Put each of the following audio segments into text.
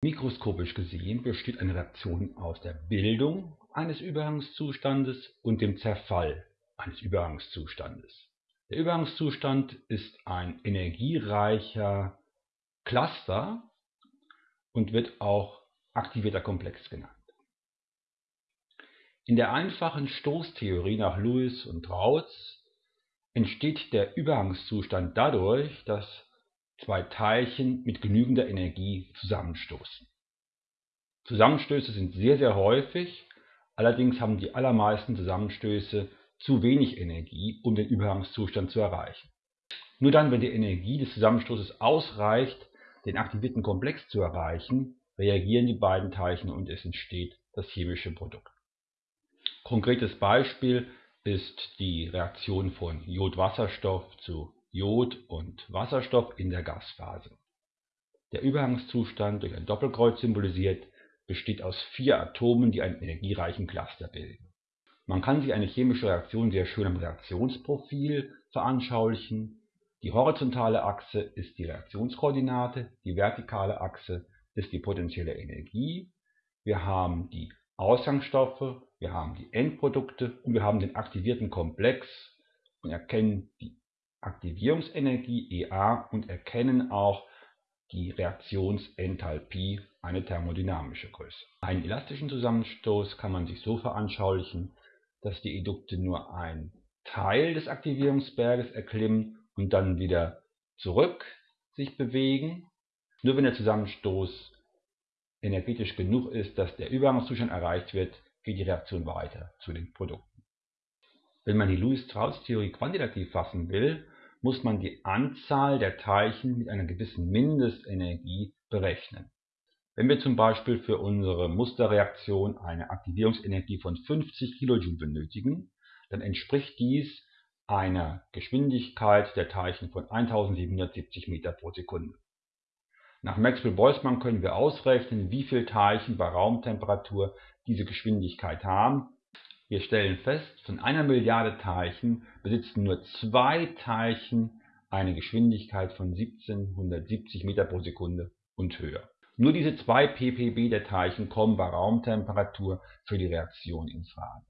Mikroskopisch gesehen besteht eine Reaktion aus der Bildung eines Übergangszustandes und dem Zerfall eines Übergangszustandes. Der Übergangszustand ist ein energiereicher Cluster und wird auch aktivierter Komplex genannt. In der einfachen Stoßtheorie nach Lewis und Rautz entsteht der Übergangszustand dadurch, dass zwei Teilchen mit genügender Energie zusammenstoßen. Zusammenstöße sind sehr, sehr häufig, allerdings haben die allermeisten Zusammenstöße zu wenig Energie, um den Übergangszustand zu erreichen. Nur dann, wenn die Energie des Zusammenstoßes ausreicht, den aktivierten Komplex zu erreichen, reagieren die beiden Teilchen und es entsteht das chemische Produkt. Konkretes Beispiel ist die Reaktion von Jodwasserstoff zu Jod und Wasserstoff in der Gasphase. Der Übergangszustand, durch ein Doppelkreuz symbolisiert, besteht aus vier Atomen, die einen energiereichen Cluster bilden. Man kann sich eine chemische Reaktion sehr schön am Reaktionsprofil veranschaulichen. Die horizontale Achse ist die Reaktionskoordinate, die vertikale Achse ist die potenzielle Energie. Wir haben die Ausgangsstoffe, wir haben die Endprodukte und wir haben den aktivierten Komplex und erkennen die Aktivierungsenergie EA und erkennen auch die Reaktionsenthalpie, eine thermodynamische Größe. Einen elastischen Zusammenstoß kann man sich so veranschaulichen, dass die Edukte nur einen Teil des Aktivierungsberges erklimmen und dann wieder zurück sich bewegen. Nur wenn der Zusammenstoß energetisch genug ist, dass der Übergangszustand erreicht wird, geht die Reaktion weiter zu den Produkten. Wenn man die Lewis-Strauss-Theorie quantitativ fassen will, muss man die Anzahl der Teilchen mit einer gewissen Mindestenergie berechnen. Wenn wir zum Beispiel für unsere Musterreaktion eine Aktivierungsenergie von 50 kJ benötigen, dann entspricht dies einer Geschwindigkeit der Teilchen von 1770 Meter pro Sekunde. Nach Maxwell-Boltzmann können wir ausrechnen, wie viele Teilchen bei Raumtemperatur diese Geschwindigkeit haben wir stellen fest, von einer Milliarde Teilchen besitzen nur zwei Teilchen eine Geschwindigkeit von 1770 Meter pro Sekunde und höher. Nur diese zwei ppb der Teilchen kommen bei Raumtemperatur für die Reaktion in Frage.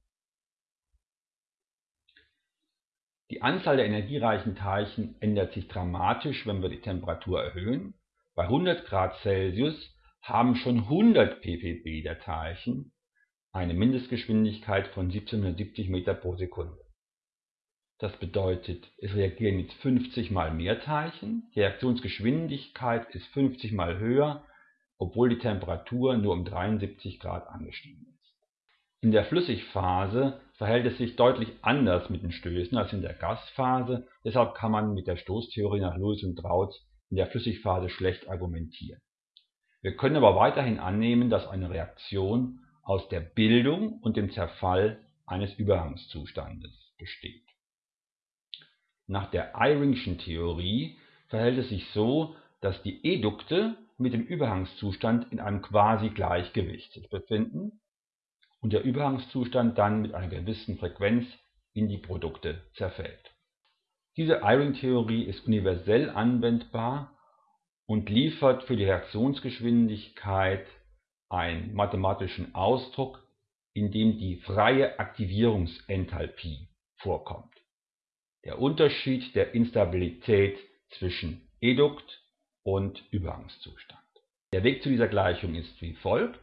Die Anzahl der energiereichen Teilchen ändert sich dramatisch, wenn wir die Temperatur erhöhen. Bei 100 Grad Celsius haben schon 100 ppb der Teilchen eine Mindestgeschwindigkeit von 1770 Meter pro Sekunde. Das bedeutet, es reagieren jetzt 50 mal mehr Teilchen, die Reaktionsgeschwindigkeit ist 50 mal höher, obwohl die Temperatur nur um 73 Grad angestiegen ist. In der Flüssigphase verhält es sich deutlich anders mit den Stößen als in der Gasphase, deshalb kann man mit der Stoßtheorie nach Lewis und Rautz in der Flüssigphase schlecht argumentieren. Wir können aber weiterhin annehmen, dass eine Reaktion aus der Bildung und dem Zerfall eines Übergangszustandes besteht. Nach der Eyringschen Theorie verhält es sich so, dass die Edukte mit dem Übergangszustand in einem Quasi-Gleichgewicht sich befinden und der Übergangszustand dann mit einer gewissen Frequenz in die Produkte zerfällt. Diese Eyring-Theorie ist universell anwendbar und liefert für die Reaktionsgeschwindigkeit einen mathematischen Ausdruck, in dem die freie Aktivierungsenthalpie vorkommt. Der Unterschied der Instabilität zwischen Edukt und Übergangszustand. Der Weg zu dieser Gleichung ist wie folgt.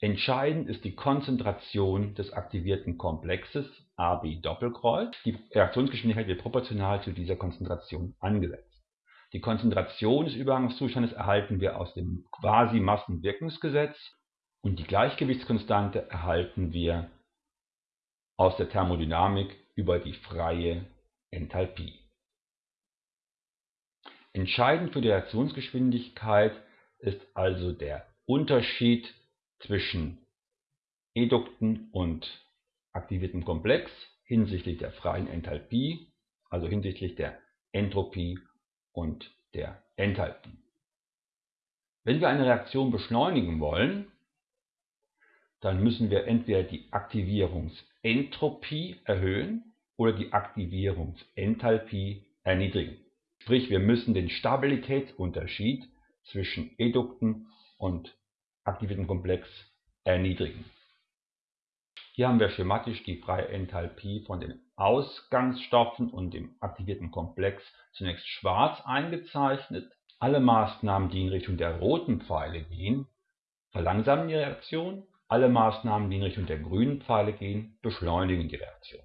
Entscheidend ist die Konzentration des aktivierten Komplexes AB Doppelkreuz. Die Reaktionsgeschwindigkeit wird proportional zu dieser Konzentration angesetzt. Die Konzentration des Übergangszustandes erhalten wir aus dem Quasi-Massenwirkungsgesetz und die Gleichgewichtskonstante erhalten wir aus der Thermodynamik über die freie Enthalpie. Entscheidend für die Reaktionsgeschwindigkeit ist also der Unterschied zwischen Edukten und aktiviertem Komplex hinsichtlich der freien Enthalpie, also hinsichtlich der Entropie und der Enthalpie. Wenn wir eine Reaktion beschleunigen wollen, dann müssen wir entweder die Aktivierungsentropie erhöhen oder die Aktivierungsenthalpie erniedrigen. Sprich, wir müssen den Stabilitätsunterschied zwischen Edukten und aktivierten Komplex erniedrigen. Hier haben wir schematisch die freie Enthalpie von den Ausgangsstoffen und dem aktivierten Komplex zunächst schwarz eingezeichnet. Alle Maßnahmen, die in Richtung der roten Pfeile gehen, verlangsamen die Reaktion. Alle Maßnahmen, die in Richtung der grünen Pfeile gehen, beschleunigen die Reaktion.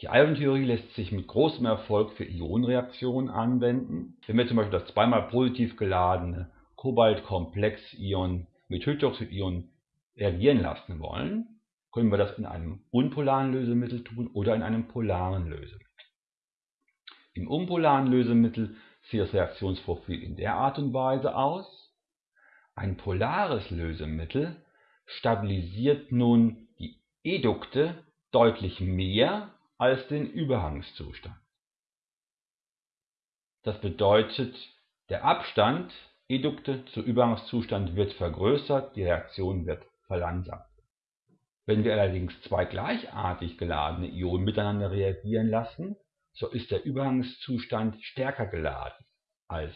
Die Ionentheorie lässt sich mit großem Erfolg für Ionenreaktionen anwenden. Wenn wir zum Beispiel das zweimal positiv geladene Kobaltkomplexion mit Hydroxidion reagieren lassen wollen, können wir das in einem unpolaren Lösemittel tun oder in einem polaren Lösemittel. Im unpolaren Lösemittel sieht das Reaktionsprofil in der Art und Weise aus. Ein polares Lösemittel stabilisiert nun die Edukte deutlich mehr als den Übergangszustand. Das bedeutet, der Abstand Edukte zu Übergangszustand wird vergrößert, die Reaktion wird verlangsamt. Wenn wir allerdings zwei gleichartig geladene Ionen miteinander reagieren lassen, so ist der Übergangszustand stärker geladen als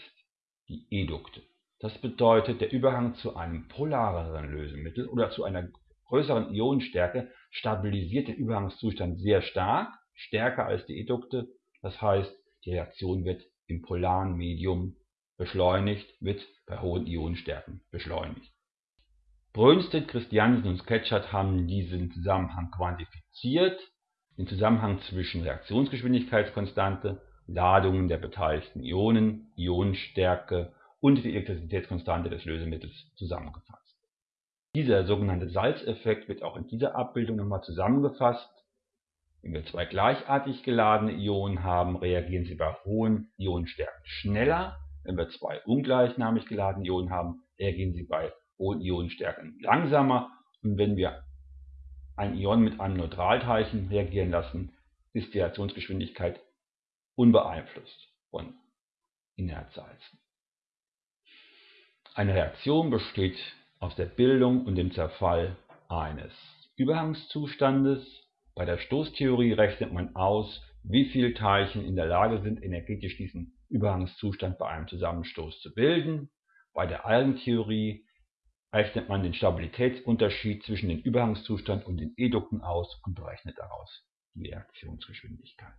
die Edukte. Das bedeutet, der Übergang zu einem polareren Lösemittel oder zu einer größeren Ionenstärke stabilisiert den Übergangszustand sehr stark, stärker als die Edukte. Das heißt, die Reaktion wird im polaren Medium beschleunigt, wird bei hohen Ionenstärken beschleunigt. Brønsted, Christiansen und Sketchert haben diesen Zusammenhang quantifiziert, den Zusammenhang zwischen Reaktionsgeschwindigkeitskonstante, Ladungen der beteiligten Ionen, Ionenstärke und die Elektrizitätskonstante des Lösemittels zusammengefasst. Dieser sogenannte Salzeffekt wird auch in dieser Abbildung nochmal zusammengefasst. Wenn wir zwei gleichartig geladene Ionen haben, reagieren sie bei hohen Ionenstärken schneller. Wenn wir zwei ungleichnamig geladene Ionen haben, reagieren sie bei hohen Ionenstärken langsamer. Und wenn wir ein Ion mit einem Neutralteilchen reagieren lassen, ist die Reaktionsgeschwindigkeit unbeeinflusst von Inertsalzen. Eine Reaktion besteht aus der Bildung und dem Zerfall eines Übergangszustandes. Bei der Stoßtheorie rechnet man aus, wie viele Teilchen in der Lage sind, energetisch diesen Übergangszustand bei einem Zusammenstoß zu bilden. Bei der Algentheorie rechnet man den Stabilitätsunterschied zwischen dem Übergangszustand und den Edukten aus und berechnet daraus die Reaktionsgeschwindigkeit.